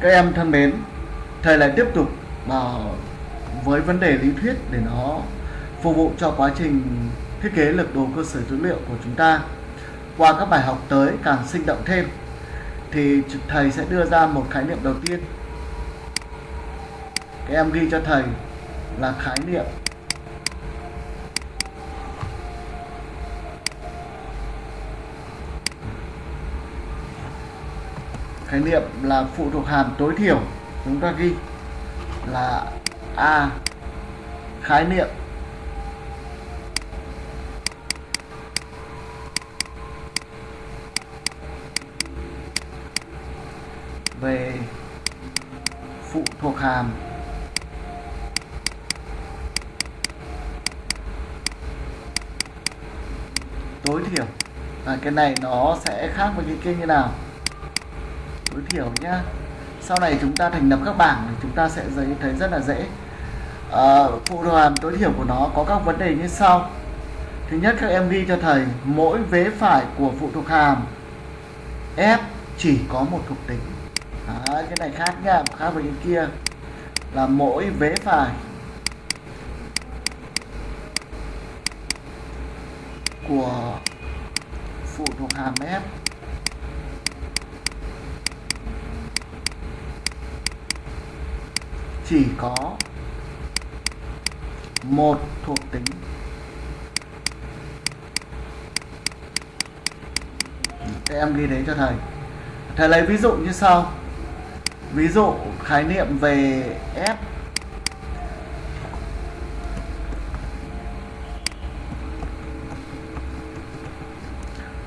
các em thân mến, thầy lại tiếp tục vào với vấn đề lý thuyết để nó phục vụ cho quá trình thiết kế lực đồ cơ sở dữ liệu của chúng ta. Qua các bài học tới càng sinh động thêm, thì thầy sẽ đưa ra một khái niệm đầu tiên. Các em ghi cho thầy là khái niệm khái niệm là phụ thuộc hàm tối thiểu, chúng ta ghi là a. Khái niệm. Về phụ thuộc hàm. Tối thiểu. Và cái này nó sẽ khác với cái kia như nào? Tối thiểu nhá. Sau này chúng ta thành lập các bảng thì chúng ta sẽ thấy rất là dễ. À, phụ thuộc hàm tối thiểu của nó có các vấn đề như sau. Thứ nhất các em ghi cho thầy mỗi vế phải của phụ thuộc hàm f chỉ có một thuộc tính. À, cái này khác nha khác với cái kia. Là mỗi vế phải của phụ thuộc hàm f chỉ có một thuộc tính. Em ghi đấy cho thầy. Thầy lấy ví dụ như sau. Ví dụ khái niệm về f.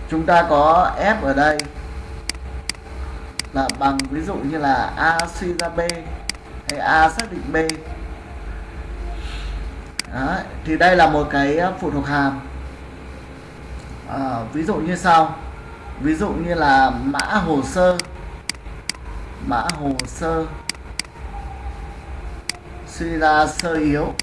Chúng ta có f ở đây là bằng ví dụ như là a suy ra b cái a xác định b. Đó, thì đây là một cái ờ, phụ thuộc hàm. À, ví dụ như sau. Ví dụ như là mã hồ sơ. Mã hồ sơ. Suy ra sơ yếu.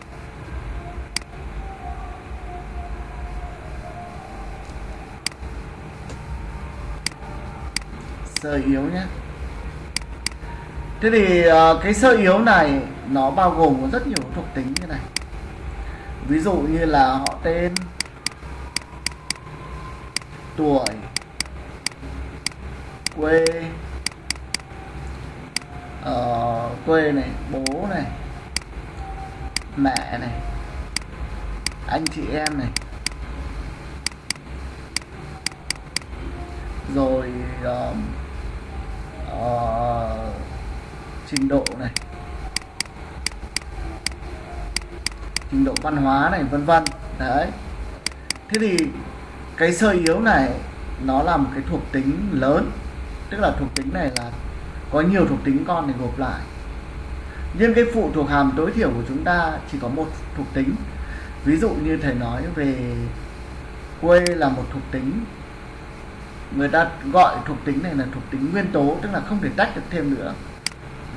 Sơ yếu nhé thế thì ờ, cái sơ yếu này nó bao gồm có rất nhiều thuộc tính như này. Ví dụ như là họ tên tuổi quê uh, quê này bố này mẹ này anh chị em này. Rồi uh, uh, trình độ này, trình độ văn hóa này, vân vân. Đấy. Thế thì cái sơ yếu này, nó là một cái thuộc tính lớn. Tức là thuộc tính này là có nhiều thuộc tính con để gộp lại. Nhưng cái phụ thuộc hàm tối thiểu của chúng ta chỉ có một thuộc tính. Ví dụ như thầy nói về quê là một thuộc tính. Người ta gọi thuộc tính này là thuộc tính nguyên tố, tức là không thể tách được thêm nữa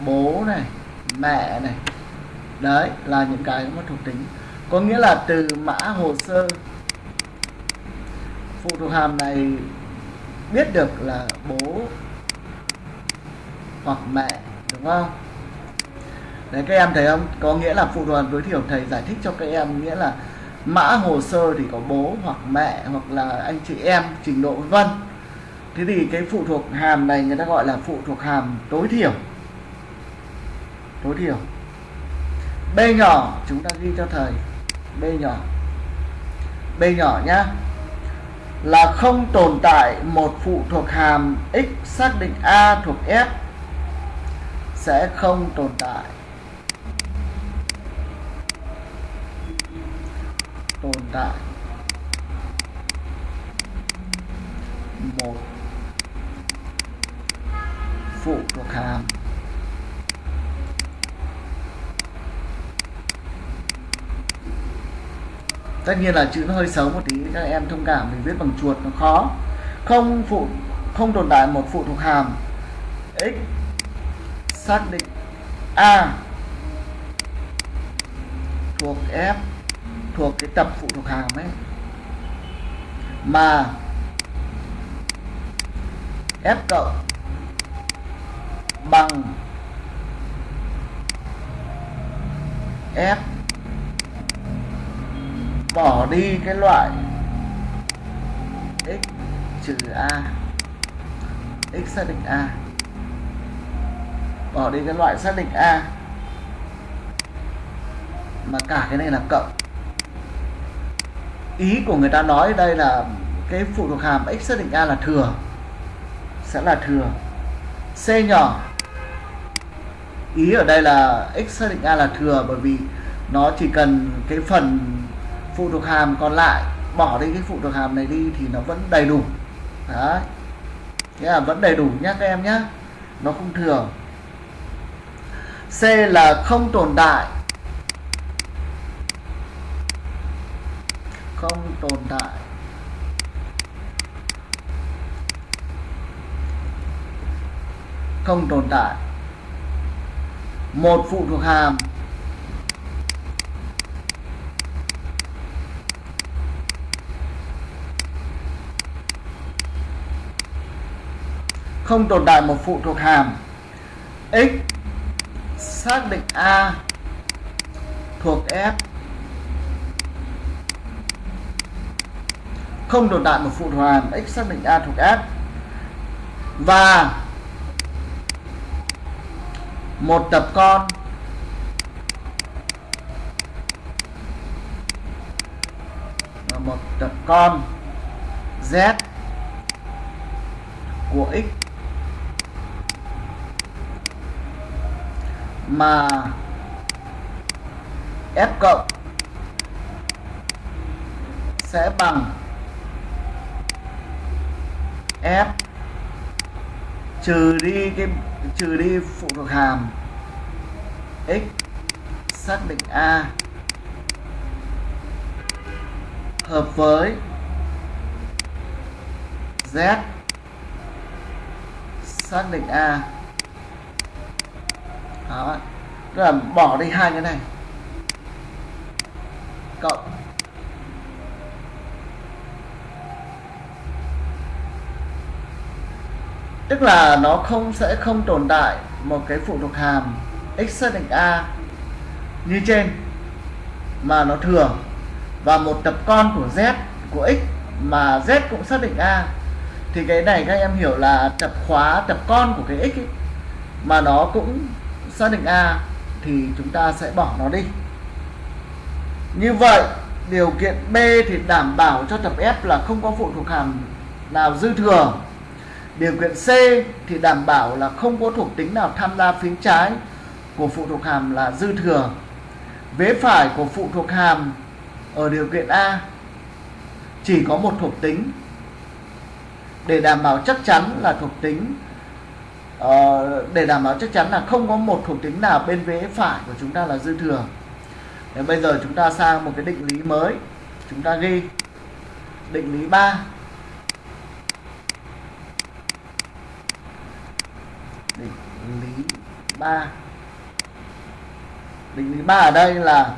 bố này, mẹ này. Đấy, là những cái mà thuộc tính. Có nghĩa là từ mã hồ sơ, phụ thuộc hàm này biết được là bố hoặc mẹ, đúng không? Đấy, các em thấy không? Có nghĩa là phụ thuộc hàm tối thiểu thầy giải thích cho các em, nghĩa là mã hồ sơ thì có bố hoặc mẹ hoặc là anh chị em, trình độ vân thế thì cái phụ thuộc hàm này người ta gọi là phụ thuộc hàm tối thiểu tối thiểu b nhỏ, chúng ta ghi cho thầy. B nhỏ. B nhỏ nhá. Là không tồn tại một phụ thuộc hàm x xác định a thuộc f sẽ không tồn tại. Tồn tại. Một phụ thuộc hàm. tất nhiên là chữ nó hơi xấu một tí, các em thông cảm, mình viết bằng chuột nó khó. Không phụ, không tồn tại một phụ thuộc hàm. X, xác định a thuộc f, thuộc cái tập phụ thuộc hàm ấy. Mà f cộng bằng f bỏ đi cái loại x trừ a, x xác định a. Bỏ đi cái loại xác định a. Mà cả cái này là cộng. Ý của người ta nói đây là cái phụ thuộc hàm x xác định a là thừa, sẽ là thừa. C nhỏ. Ý ở đây là x xác định a là thừa bởi vì nó chỉ cần cái phần phụ thuộc hàm còn lại, bỏ đi cái phụ thuộc hàm này đi thì nó vẫn đầy đủ. Đấy. Thế là vẫn đầy đủ nhé các em nhé nó không thường C là không tồn tại. Không tồn tại. Không tồn tại. Một phụ thuộc hàm không tồn tại một phụ thuộc hàm. X xác định a thuộc f. Không tồn tại một phụ thuộc hàm, x xác định a thuộc f. Và một tập con. Và một tập con z của x. mà f cộng sẽ bằng f trừ đi cái, trừ đi phụ thuộc hàm x xác định a hợp với z xác định a đó. Tức là bỏ đi hai cái này. Cộng. Tức là nó không sẽ không tồn tại một cái phụ thuộc hàm x xác định a như trên mà nó thừa. Và một tập con của z của x mà z cũng xác định a. Thì cái này các em hiểu là tập khóa tập con của cái x ấy, mà nó cũng xác định a thì chúng ta sẽ bỏ nó đi. Như vậy, điều kiện B thì đảm bảo cho tập F là không có phụ thuộc hàm nào dư thừa. Điều kiện C thì đảm bảo là không có thuộc tính nào tham gia phía trái của phụ thuộc hàm là dư thừa. Vế phải của phụ thuộc hàm ở điều kiện A chỉ có một thuộc tính. Để đảm bảo chắc chắn là thuộc tính uh, để đảm bảo chắc chắn là không có một thuộc tính nào bên vế phải của chúng ta là dư thừa. Để bây giờ chúng ta sang một cái định lý mới. Chúng ta ghi. Định lý 3 định lý 3 định lý 3 ở đây là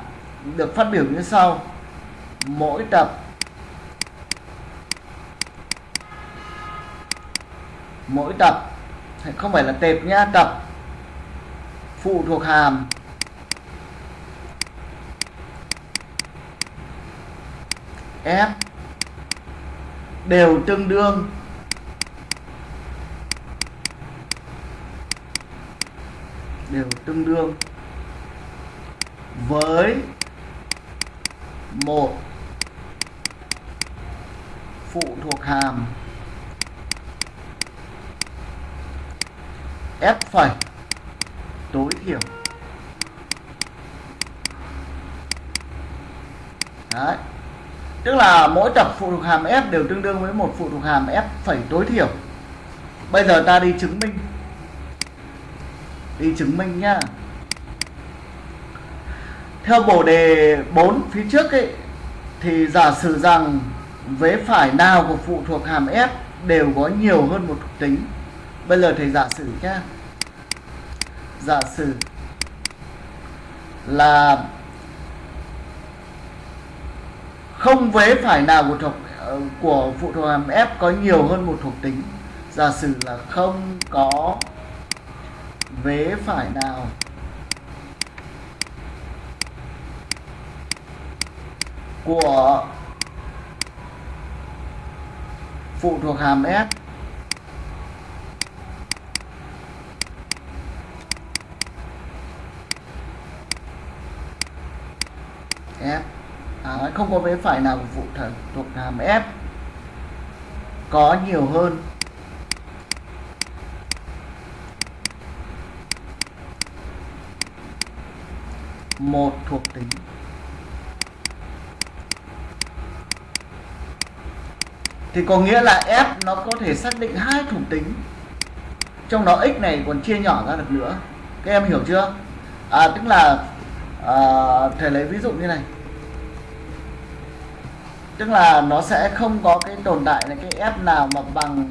được phát biểu như sau. Mỗi tập mỗi tập không phải là tệp nhá tập phụ thuộc hàm. F. Đều tương đương. Đều tương đương. Với một. Phụ thuộc hàm. F phẩy tối thiểu Đấy. Tức là mỗi tập phụ thuộc hàm f đều tương đương với một phụ thuộc hàm f phẩy tối thiểu. Bây giờ ta đi chứng minh. Đi chứng minh nhá. Theo bổ đề 4 phía trước ấy, thì giả sử rằng vế phải nào của phụ thuộc hàm f đều có nhiều hơn một thuộc tính bây giờ thầy giả sử nhé, giả sử là không vế phải nào của thuộc ờ, của phụ thuộc hàm f có nhiều hơn một thuộc tính. Giả sử là không có vế phải nào của phụ thuộc hàm S F à, không có vế phải nào của phụ thuộc hàm F. Có nhiều hơn. Một thuộc tính. Thì có nghĩa là f nó có thể xác định hai thuộc tính. Trong đó x này còn chia nhỏ ra được nữa. Các em hiểu chưa? À, tức là à, thầy lấy ví dụ như này tức là nó sẽ không có cái tồn tại này cái f nào mà bằng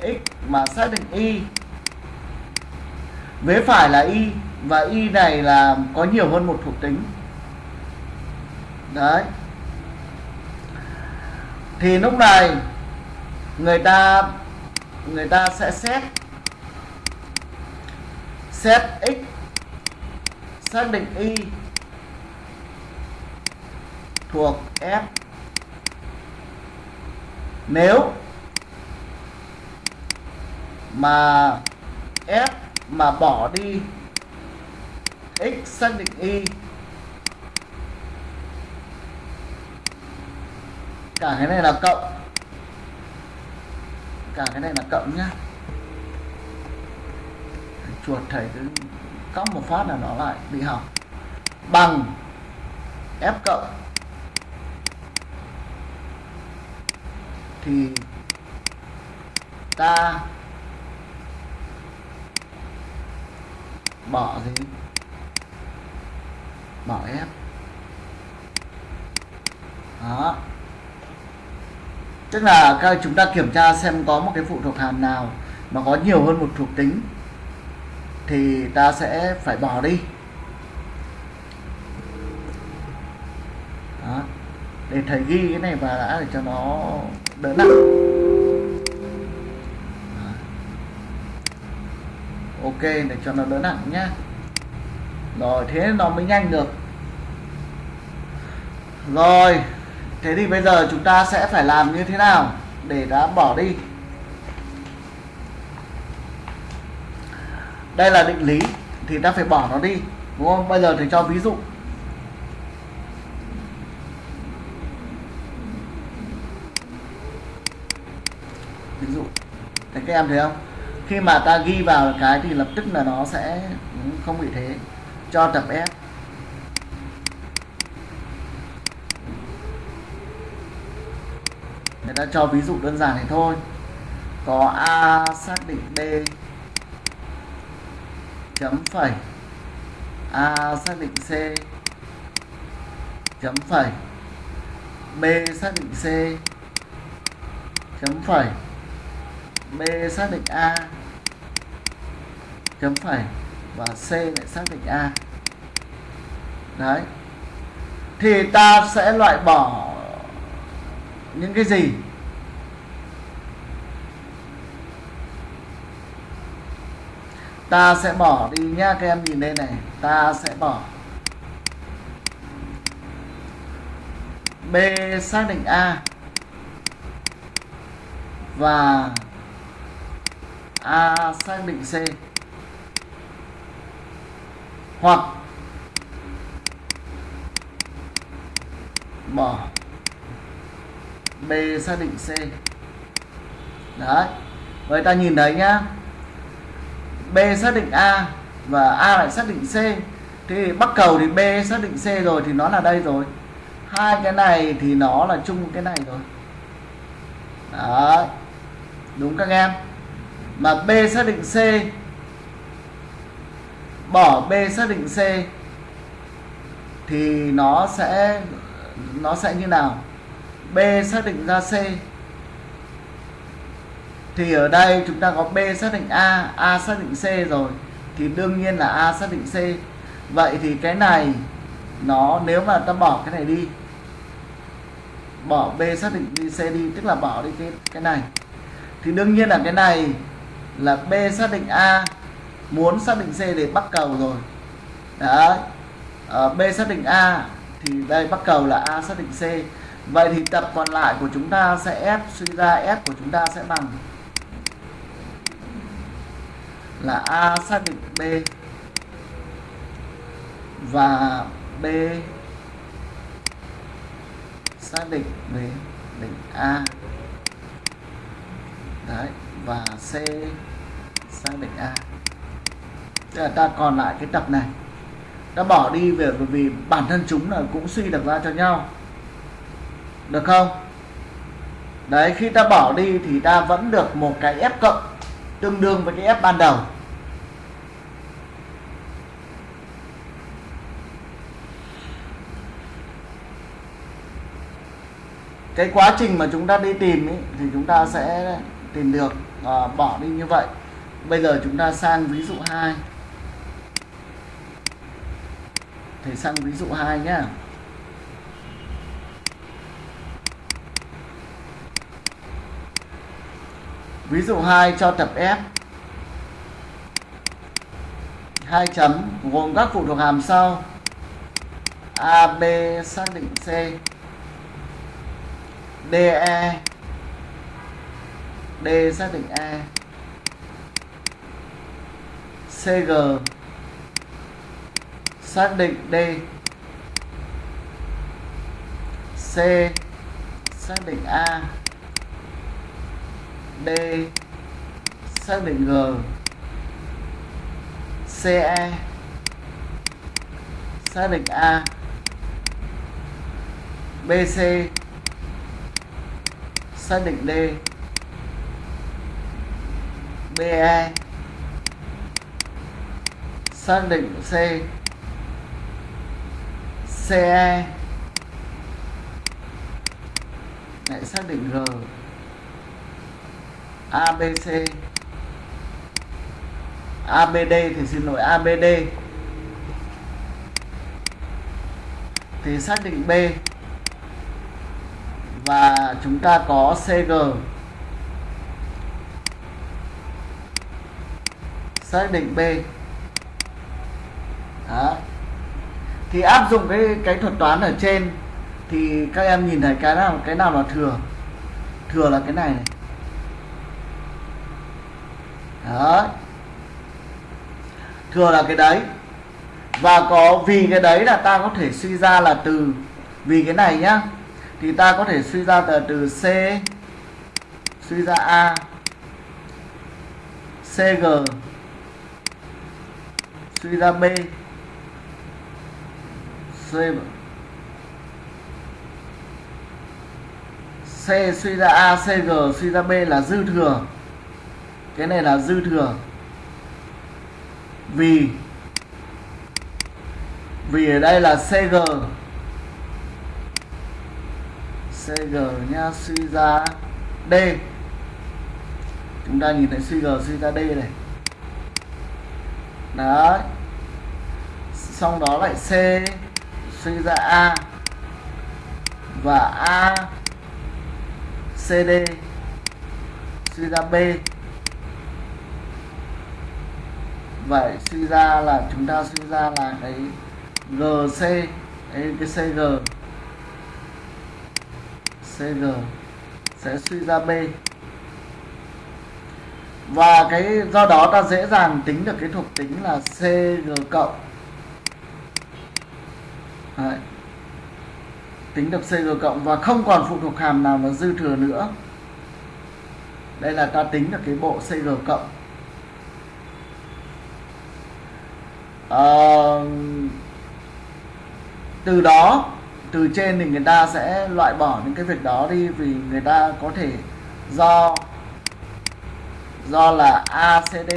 x mà xác định y. Vế phải là y, và y này là có nhiều hơn một thuộc tính. Đấy. Thì lúc này, người ta người ta sẽ xét xét x, xác định y thuộc f nếu mà f mà bỏ đi x xác định y, cả cái này là cộng. Cả cái này là cộng nhá. Chuột, thầy cứ cóc một phát là nó lại bị hỏng. Bằng f cộng. Thì ta bỏ gì? Bỏ f đó. Tức là các chúng ta kiểm tra xem có một cái phụ thuộc hàm nào mà có nhiều hơn một thuộc tính thì ta sẽ phải bỏ đi. Đó. để thầy ghi cái này và đã để cho nó đỡ nặng. Ok, để cho nó đỡ nặng nhá. Rồi, thế nó mới nhanh được. Rồi, thế thì bây giờ chúng ta sẽ phải làm như thế nào để đã bỏ đi? Đây là định lý, thì ta phải bỏ nó đi, đúng không? Bây giờ thì cho ví dụ. Ví dụ thấy các em thấy không? Khi mà ta ghi vào cái thì lập tức là nó sẽ ừ, không bị thế. Cho tập F. Người ta cho ví dụ đơn giản này thôi. Có A xác định B chấm phẩy. A xác định C chấm phẩy. B xác định C chấm phẩy. B xác định A. Chấm phẩy và C lại xác định A. Đấy. Thì ta sẽ loại bỏ những cái gì? Ta sẽ bỏ đi nhá các em nhìn đây này. Ta sẽ bỏ B xác định A. Và A xác định C. Hoặc bỏ B xác định C. Đấy, vậy ta nhìn thấy nhá. B xác định A và A lại xác định C. Thì bắt cầu thì B xác định C rồi thì nó là đây rồi. Hai cái này thì nó là chung cái này rồi. Đấy, đúng các em? Mà B xác định C. Bỏ B xác định C thì nó sẽ nó sẽ như nào? B xác định ra C. Thì ở đây chúng ta có B xác định A A xác định C rồi. Thì đương nhiên là A xác định C. Vậy thì cái này, nó nếu mà ta bỏ cái này đi, bỏ B xác định đi C đi, tức là bỏ đi cái cái này. Thì đương nhiên là cái này là B xác định A muốn xác định C để bắt cầu rồi. Đấy. À, B xác định A thì đây bắt cầu là A xác định C. Vậy thì tập còn lại của chúng ta sẽ F suy ra F của chúng ta sẽ bằng là A xác định B và B xác định B định A. Đấy và C xác định A. Tức là ta còn lại cái tập này. Ta bỏ đi về bởi vì bản thân chúng là cũng suy được ra cho nhau. Được không? Đấy khi ta bỏ đi thì ta vẫn được một cái f cộng tương đương với cái f ban đầu. Cái quá trình mà chúng ta đi tìm ý, thì chúng ta sẽ tìm được à, bỏ đi như vậy bây giờ chúng ta sang ví dụ 2 thầy sang ví dụ 2 nhé ví dụ 2 cho tập F. Hai chấm, gồm các phụ thuộc hàm sau. A, B xác định C. DE D xác định E. CG xác định D. C. Xác định A. D. Xác định G. CE xác định A. BC xác định D. BE xác định C. CE lại xác định G ABC ABD thì xin lỗi ABD thì xác định B. Và chúng ta có CG xác định B Đó thì áp dụng cái cái thuật toán ở trên, thì các em nhìn thấy cái nào cái nào là thừa? Thừa là cái này này. Đó thừa là cái đấy. Và có, vì cái đấy là ta có thể suy ra là từ, vì cái này nhá, thì ta có thể suy ra từ từ C, suy ra A CG suy ra B. C C suy ra A CG suy ra B là dư thừa. Cái này là dư thừa. Vì vì ở đây là CG CG nha suy ra D. Chúng ta nhìn thấy suy G, suy ra D này. Đấy. Xong đó lại C suy ra A và A CD suy ra B. Vậy suy ra là chúng ta suy ra là cái GC cái, cái CG CG sẽ suy ra B. Và cái do đó ta dễ dàng tính được cái thuộc tính là CG cộng. Đấy. tính được CG cộng và không còn phụ thuộc hàm nào là dư thừa nữa. Đây là ta tính được cái bộ CG cộng. À, từ đó từ trên thì người ta sẽ loại bỏ những cái việc đó đi vì người ta có thể do do là ACD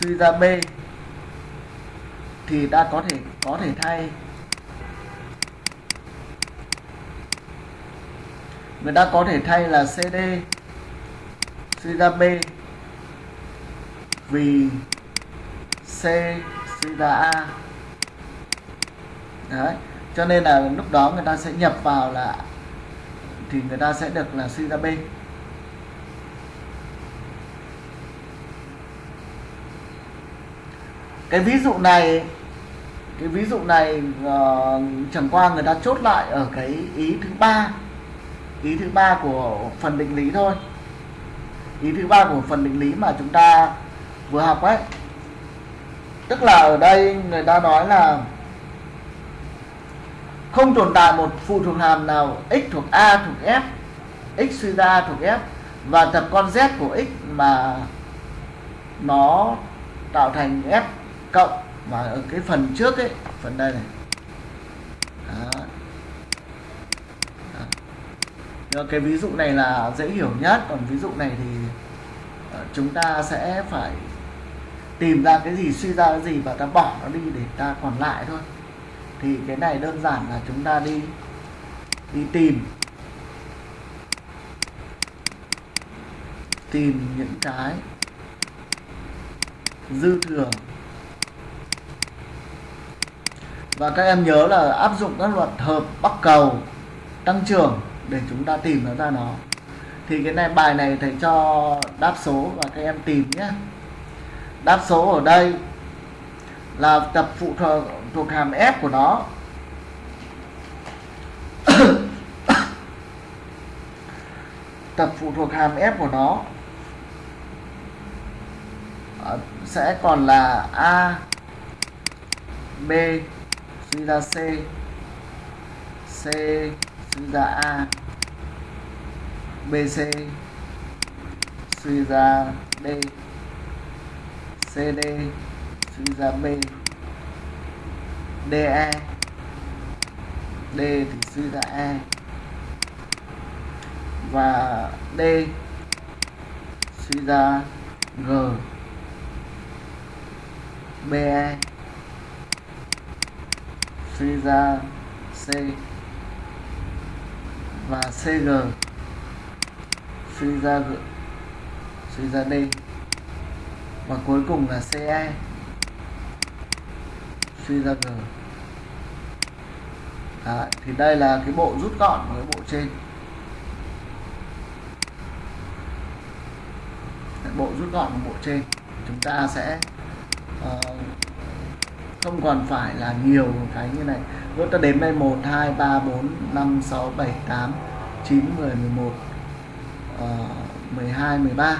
suy ra B thì ta có thể có thể thay. Người ta có thể thay là CD suy B. Vì C suy A. Đấy, cho nên là lúc đó người ta sẽ nhập vào là, thì người ta sẽ được là suy B. cái ví dụ này cái ví dụ này uh, chẳng qua người ta chốt lại ở cái ý thứ ba ý thứ ba của phần định lý thôi. Ý thứ ba của phần định lý mà chúng ta vừa học ấy. Tức là ở đây người ta nói là không tồn tại một phụ thuộc hàm nào x thuộc a thuộc f x suy ra thuộc f và tập con z của x mà nó tạo thành f cộng. Và ở cái phần trước ấy, phần đây này. Đó. Đó. cái ví dụ này là dễ hiểu nhất. Còn ví dụ này thì ờ, chúng ta sẽ phải tìm ra cái gì, suy ra cái gì và ta bỏ nó đi để ta còn lại thôi. Thì cái này đơn giản là chúng ta đi đi tìm. Tìm những cái dư thừa và các em nhớ là áp dụng các luật hợp bắc cầu tăng trưởng để chúng ta tìm nó ra nó. Thì cái này, bài này thầy cho đáp số và các em tìm nhé. Đáp số ở đây là tập phụ thuộc thuộc hàm f của nó. Tập phụ thuộc hàm f của nó sẽ còn là a, b suy ra c c, suy ra a bc suy ra d cd suy ra b DE D thì suy ra E. Và D suy ra G. BE suy ra C. Và CG suy ra G. Suy ra D. Và cuối cùng là CE suy ra G. Đấy, thì đây là cái bộ rút gọn của cái bộ trên. Bộ rút gọn của bộ trên. Chúng ta sẽ uh, không còn phải là nhiều cái như này. Nếu ta đếm đây 1 2 3 4 5 6 7 8 9 10 11 uh, 12 13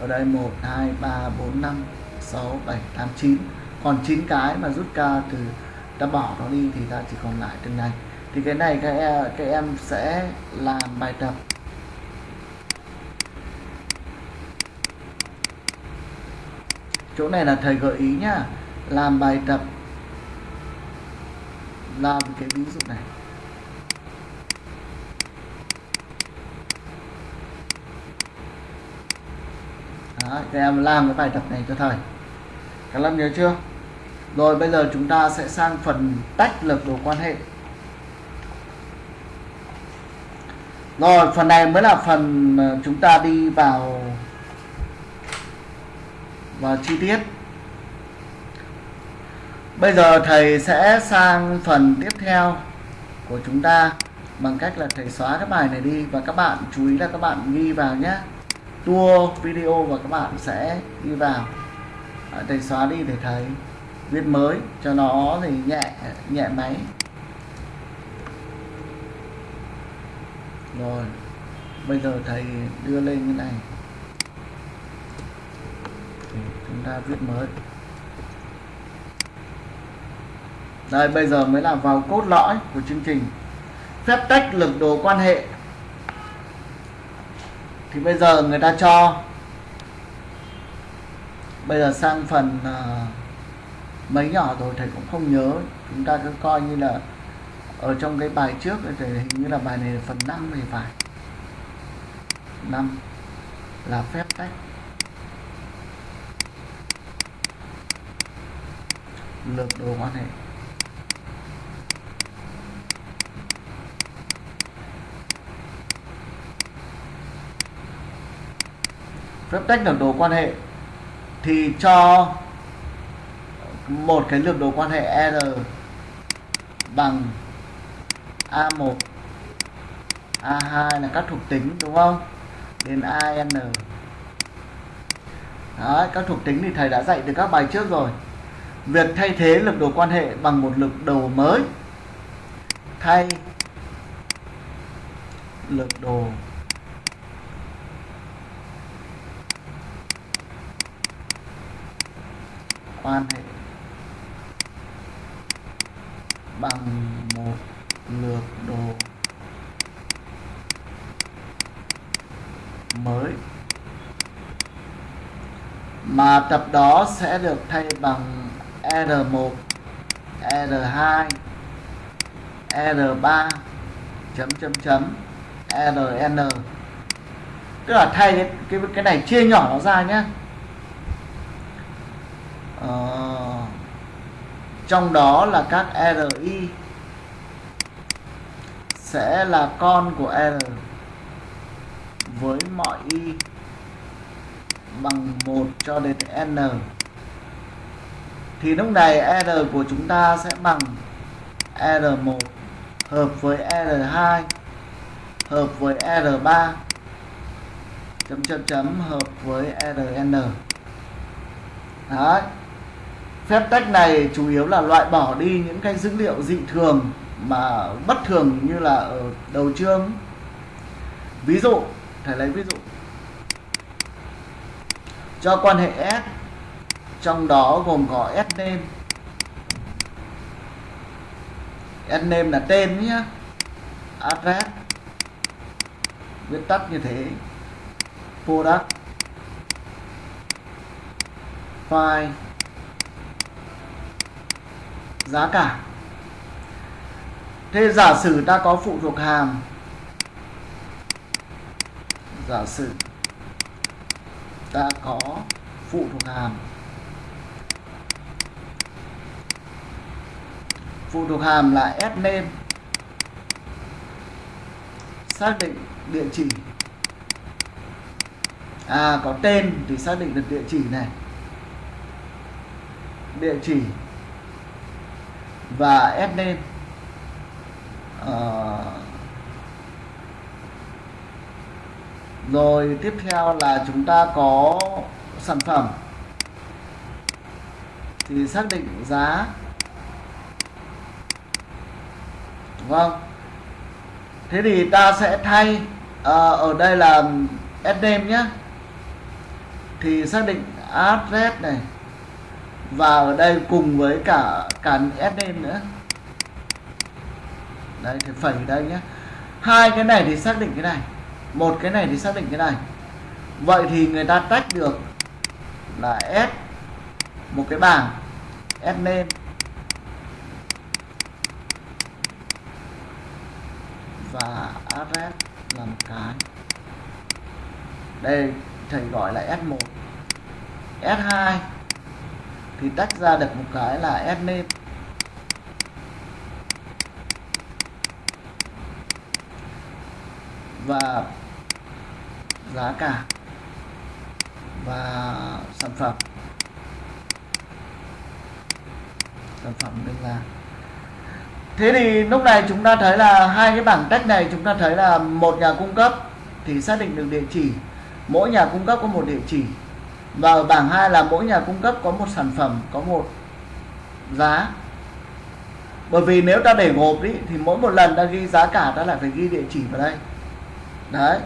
ở đây 1 2 3 4 5 6 7 8 9 còn 9 cái mà rút ra từ ta bỏ nó đi thì ta chỉ còn lại từng này. Thì cái này các em, các em sẽ làm bài tập. Chỗ này là thầy gợi ý nhá làm bài tập làm cái ví dụ này Đó, các em làm cái bài tập này cho thầy các em nhớ chưa rồi bây giờ chúng ta sẽ sang phần tách lực đồ quan hệ. Rồi phần này mới là phần ờ, chúng ta đi vào vào chi tiết. Bây giờ thầy sẽ sang phần tiếp theo của chúng ta bằng cách là thầy xóa cái bài này đi và các bạn chú ý là các bạn ghi vào nhé. Tua, video và các bạn sẽ ghi vào. À, thầy xóa đi để thầy viết mới, cho nó thì nhẹ nhẹ máy rồi, bây giờ thầy đưa lên cái này thì chúng ta viết mới đây bây giờ mới là vào cốt lõi của chương trình. Phép tách lực đồ quan hệ. Thì bây giờ người ta cho. Bây giờ sang phần uh, mấy nhỏ rồi thầy cũng không nhớ. Chúng ta cứ coi như là ở trong cái bài trước thì hình như là bài này là phần 5 thì phải. 5 là phép tách. Lược đồ quan hệ. Phép tách lược đồ quan hệ thì cho một cái lược đồ quan hệ R bằng A1 A2 là các thuộc tính đúng không? Đến AN Đấy, các thuộc tính thì thầy đã dạy từ các bài trước rồi. Việc thay thế lực đồ quan hệ bằng một lực đồ mới thay lực đồ quan hệ bằng một lược đồ mới. Mà tập đó sẽ được thay bằng R1 R2 R3 chấm chấm chấm RN tức là thay cái cái, cái này chia nhỏ nó ra nhé trong đó là các RI sẽ là con của R với mọi Y bằng 1 cho đến N. Thì lúc này R của chúng ta sẽ bằng R1 hợp với R2 hợp với R3 chấm chấm chấm, hợp với RN Đấy phép tách này chủ yếu là loại bỏ đi những cái dữ liệu dị thường mà bất thường như là ở đầu chương. Ví dụ, thầy lấy ví dụ. Cho quan hệ S, trong đó gồm có S name. S name là tên nhé. Address. Viết tắt như thế. Product. File giá cả. Thế giả sử ta có phụ thuộc hàm giả sử ta có phụ thuộc hàm phụ thuộc hàm là s name. Xác định địa chỉ. À có tên thì xác định được địa chỉ này. Địa chỉ và ép lên à, rồi tiếp theo là chúng ta có sản phẩm. Thì xác định giá. Đúng không thế thì ta sẽ thay à, ở đây là ad name nhé. Thì xác định address này và ở đây cùng với cả cả sd nữa. Đây thì phẩy đây nhé. Hai cái này thì xác định cái này. Một cái này thì xác định cái này. Vậy thì người ta tách được là s, một cái bảng, s name. Và address là một cái. Đây, thầy gọi là S1 S2 thì tách ra được một cái là S name và giá cả và sản phẩm. Sản phẩm đơn là thế thì lúc này chúng ta thấy là hai cái bảng tách này chúng ta thấy là một nhà cung cấp thì xác định được địa chỉ. Mỗi nhà cung cấp có một địa chỉ và ở bảng 2 là mỗi nhà cung cấp có một sản phẩm, có một giá. Bởi vì nếu ta để gộp đi, thì mỗi một lần ta ghi giá cả, ta lại phải ghi địa chỉ vào đây. Đấy.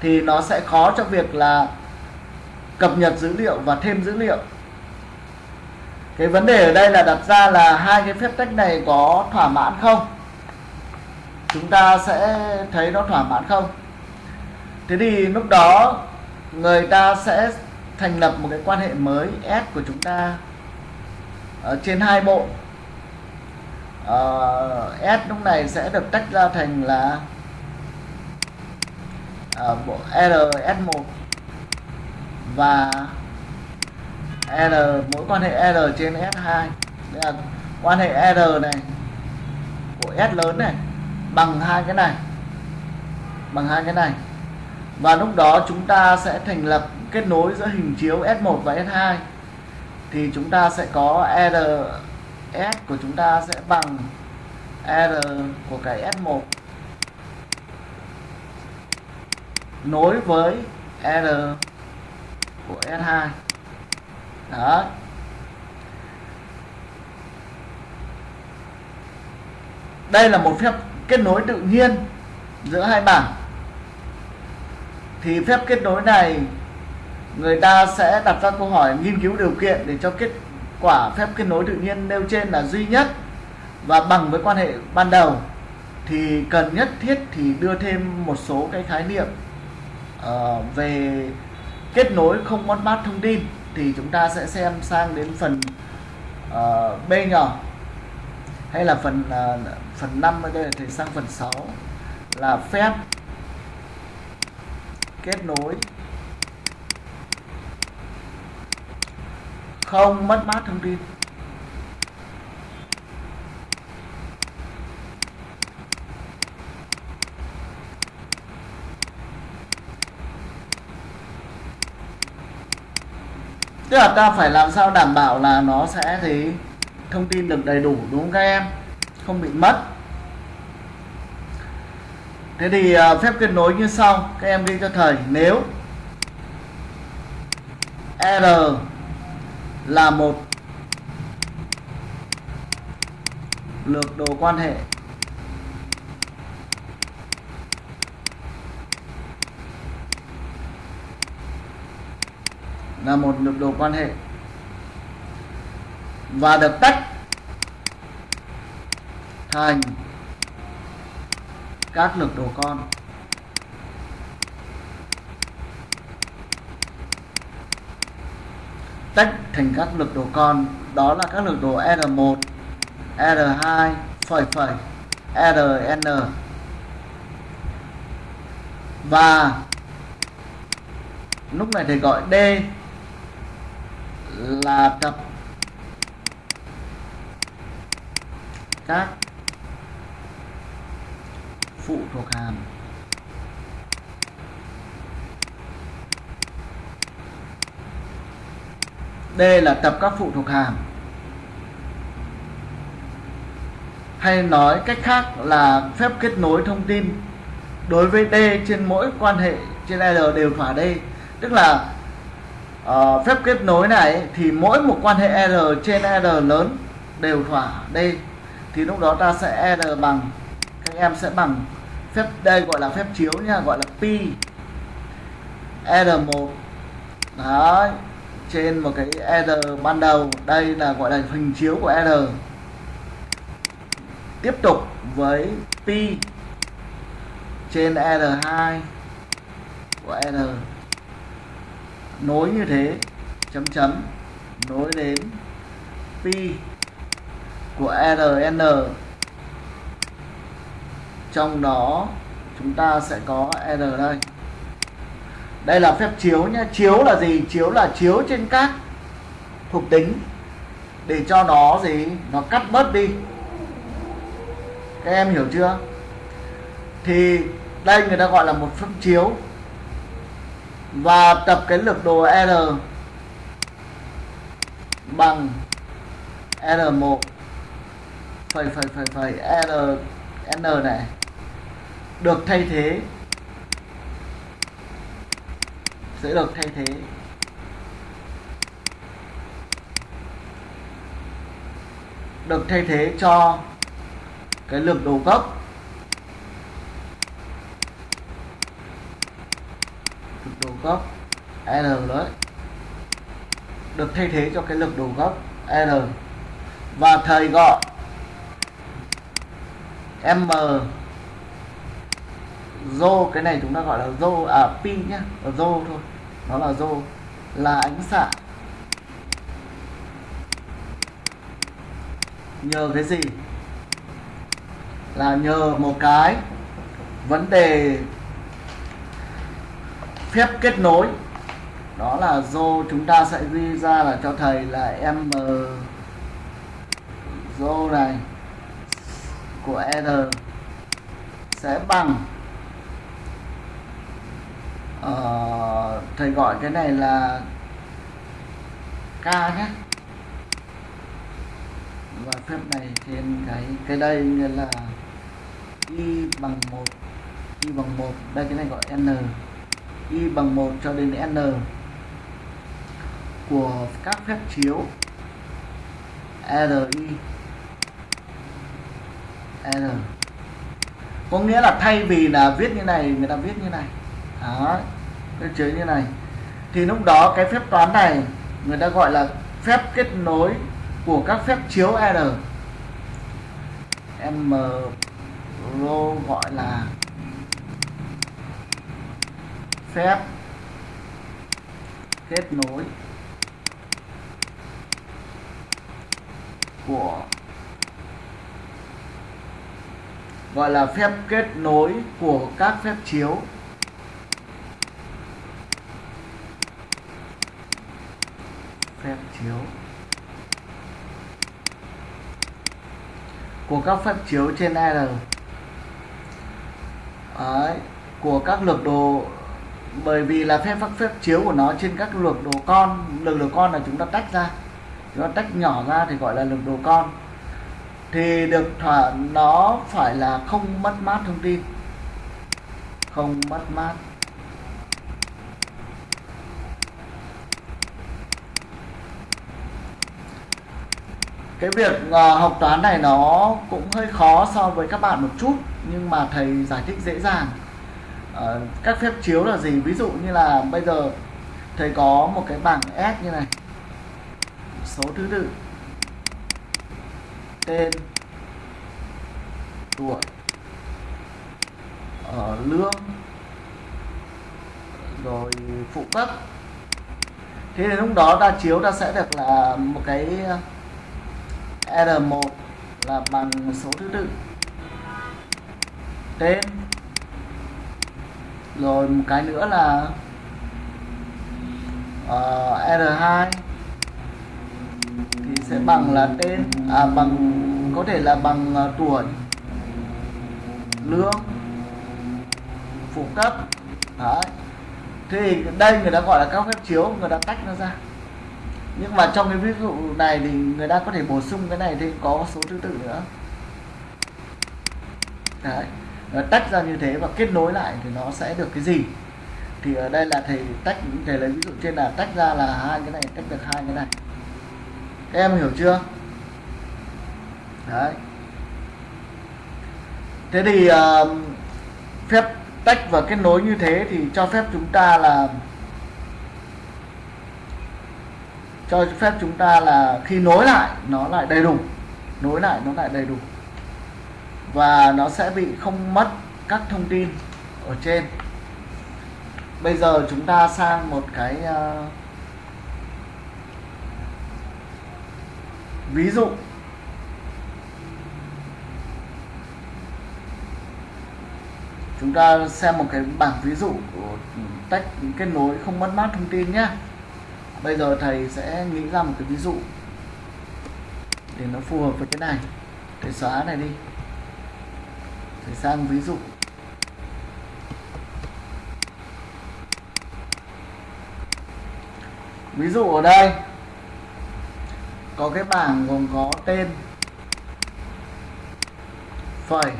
Thì nó sẽ khó cho việc là cập nhật dữ liệu và thêm dữ liệu. Cái vấn đề ở đây là đặt ra là hai cái phép tách này có thỏa mãn không? Chúng ta sẽ thấy nó thỏa mãn không? Thế thì lúc đó người ta sẽ thành lập một cái quan hệ mới S của chúng ta ở trên hai bộ. Uh, S lúc này sẽ được tách ra thành là uh, bộ RS1 và R mỗi quan hệ R trên S2 Đây là quan hệ R này của S lớn này bằng hai cái này bằng hai cái này và lúc đó chúng ta sẽ thành lập kết nối giữa hình chiếu S1 và S2 thì chúng ta sẽ có RS của chúng ta sẽ bằng R của cái S1 nối với R của S2 đó đây là một phép kết nối tự nhiên giữa hai bảng thì phép kết nối này người ta sẽ đặt ra câu hỏi nghiên cứu điều kiện để cho kết quả phép kết nối tự nhiên nêu trên là duy nhất và bằng với quan hệ ban đầu. Thì cần nhất thiết thì đưa thêm một số cái khái niệm uh, về kết nối không mất mát thông tin. Thì chúng ta sẽ xem sang đến phần uh, B nhỏ hay là phần uh, phần 5 ở đây thì sang phần 6 là phép kết nối. Không mất mát thông tin. Tức là ta phải làm sao đảm bảo là nó sẽ thì thông tin được đầy đủ, đúng không các em? Không bị mất thế thì à, phép kết nối như sau, các em ghi cho thầy. Nếu r là một lược đồ quan hệ, là một lược đồ quan hệ, và được tách thành các lược đồ con. Tách thành các lực đồ con, đó là các lực đồ R1 R2 phẩy phẩy RN và lúc này thầy gọi D là tập các phụ thuộc hàm. D là tập các phụ thuộc hàm. Hay nói cách khác là phép kết nối thông tin. Đối với D trên mỗi quan hệ trên L đều thỏa D. Tức là uh, phép kết nối này thì mỗi một quan hệ L trên L lớn đều thỏa D. Thì lúc đó ta sẽ R bằng các em sẽ bằng phép, đây gọi là phép chiếu nha, gọi là pi R1 đấy, trên một cái R ban đầu, đây là gọi là hình chiếu của R. Tiếp tục với pi trên R2 của R. Nối như thế, chấm chấm, nối đến pi của RN trong đó chúng ta sẽ có R đây. Đây là phép chiếu nhé chiếu là gì? Chiếu là chiếu trên các thuộc tính. Để cho nó gì? Nó cắt bớt đi. Các em hiểu chưa? Thì đây người ta gọi là một phép chiếu. Và tập cái lực đồ R bằng R1 phẩy phẩy phẩy phẩy R N này được thay thế. Sẽ được thay thế. Được thay thế cho cái lực đầu gốc. Lực đầu gốc R đấy. Được thay thế cho cái lực đầu gốc R và thầy gọi M rô cái này chúng ta gọi là rô à pin nhá rô thôi, nó là rô là ánh xạ. Nhờ cái gì? Là nhờ một cái vấn đề phép kết nối, đó là rô chúng ta sẽ ghi ra là cho thầy là m rô này của r sẽ bằng uh, thầy gọi cái này là k nhé. Và phép này trên cái cái đây nghĩa là y bằng một y bằng một đây cái này gọi n. Y bằng một cho đến n của các phép chiếu RI r. Có nghĩa là thay vì là viết như này người ta viết như này. Đó cơ chế như này. Thì lúc đó cái phép toán này, người ta gọi là phép kết nối của các phép chiếu r. M rô gọi là phép kết nối của, gọi là phép kết nối của các phép chiếu phép chiếu. Của các phép chiếu trên R Đấy, của các lược đồ bởi vì là phép các phép chiếu của nó trên các lược đồ con lược đồ con là chúng ta tách ra. Chúng ta tách nhỏ ra thì gọi là lược đồ con. Thì được thỏa nó phải là không mất mát thông tin. Không mất mát. Cái việc uh, học toán này nó cũng hơi khó so với các bạn một chút nhưng mà thầy giải thích dễ dàng. Uh, các phép chiếu là gì? Ví dụ như là bây giờ thầy có một cái bảng S như này. Số thứ tự. Tên. Tuổi. Ở lương. Rồi phụ cấp. Thế thì lúc đó ta chiếu ta sẽ được là một cái R1 là bằng số thứ tự. Tên. Rồi một cái nữa là ờ, uh, R2 thì sẽ bằng là tên à bằng có thể là bằng uh, tuổi lương phụ cấp. Đấy. Thì đây người ta gọi là các phép chiếu người ta tách nó ra nhưng mà trong cái ví dụ này thì người ta có thể bổ sung cái này thì có số thứ tự nữa. Đấy nó tách ra như thế và kết nối lại thì nó sẽ được cái gì? Thì ở đây là thầy tách thầy lấy ví dụ trên là tách ra là hai cái này tách được hai cái này. Các em hiểu chưa? Đấy. Thế thì uh, phép tách và kết nối như thế thì cho phép chúng ta là cho phép chúng ta là khi nối lại nó lại đầy đủ. Nối lại nó lại đầy đủ. Và nó sẽ bị không mất các thông tin ở trên. Bây giờ chúng ta sang một cái uh, ví dụ. Chúng ta xem một cái bảng ví dụ của tách kết nối không mất mát thông tin nhé bây giờ thầy sẽ nghĩ ra một cái ví dụ để nó phù hợp với cái này. Thầy xóa này đi. Thầy sang ví dụ. Ví dụ ở đây, có cái bảng gồm có tên, phẩy,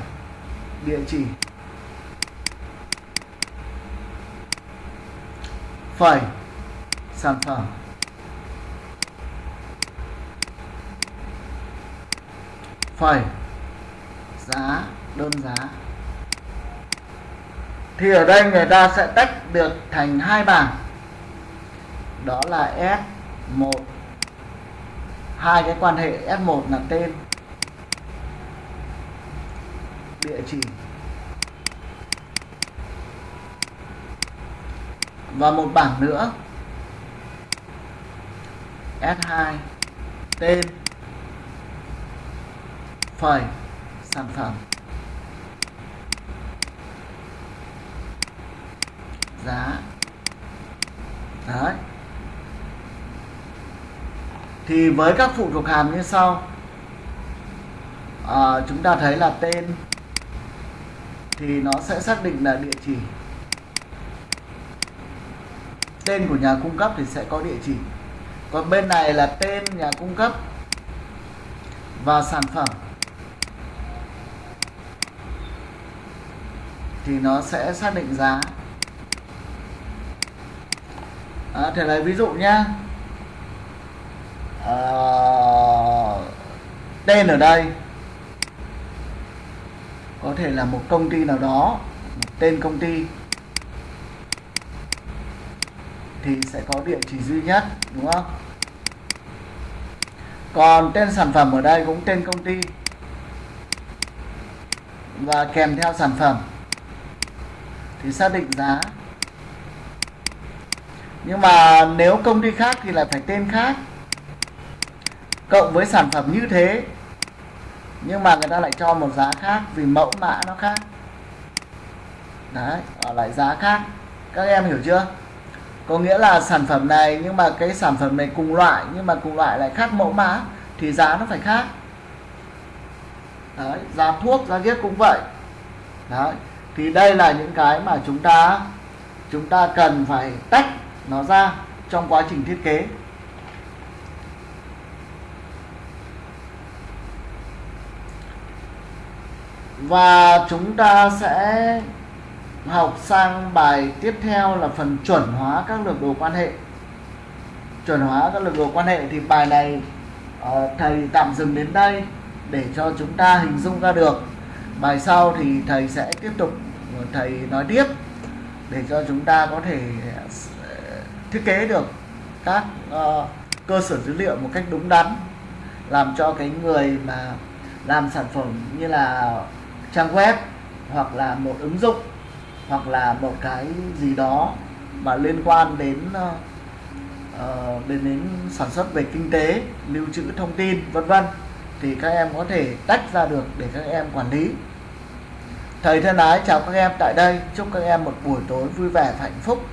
địa chỉ. Phẩy sản phẩm phẩy giá. Đơn giá. Thì ở đây người ta sẽ tách được thành hai bảng. Đó là S1 hai cái quan hệ S1 là tên. Địa chỉ. Và một bảng nữa. S2 tên phẩy sản phẩm. Giá. Đấy. Thì với các phụ thuộc hàm như sau. À, chúng ta thấy là tên thì nó sẽ xác định là địa chỉ. Tên của nhà cung cấp thì sẽ có địa chỉ còn bên này là tên nhà cung cấp và sản phẩm. Thì nó sẽ xác định giá. À, thể lấy ví dụ nhé à, tên ở đây. Có thể là một công ty nào đó một tên công ty. Thì sẽ có địa chỉ duy nhất, đúng không? Còn tên sản phẩm ở đây cũng tên công ty. Và kèm theo sản phẩm thì xác định giá. Nhưng mà nếu công ty khác thì lại phải tên khác. Cộng với sản phẩm như thế, nhưng mà người ta lại cho một giá khác vì mẫu mã nó khác. Đấy, ở lại giá khác. Các em hiểu chưa? Có nghĩa là sản phẩm này, nhưng mà cái sản phẩm này cùng loại, nhưng mà cùng loại lại khác mẫu mã, thì giá nó phải khác. Đấy, giá thuốc, giá viết cũng vậy. Đấy, thì đây là những cái mà chúng ta chúng ta cần phải tách nó ra trong quá trình thiết kế. Và chúng ta sẽ học sang bài tiếp theo là phần chuẩn hóa các lược đồ quan hệ. Chuẩn hóa các lược đồ quan hệ thì bài này ờ, thầy tạm dừng đến đây để cho chúng ta hình dung ra được. Bài sau thì thầy sẽ tiếp tục ờ, thầy nói tiếp để cho chúng ta có thể ờ, thiết kế được các uh, cơ sở dữ liệu một cách đúng đắn làm cho cái người mà làm sản phẩm như là trang web hoặc là một ứng dụng hoặc là một cái gì đó mà liên quan đến uh, đến đến sản xuất về kinh tế lưu trữ thông tin vân vân thì các em có thể tách ra được để các em quản lý. Thầy thân ái chào các em tại đây chúc các em một buổi tối vui vẻ và hạnh phúc.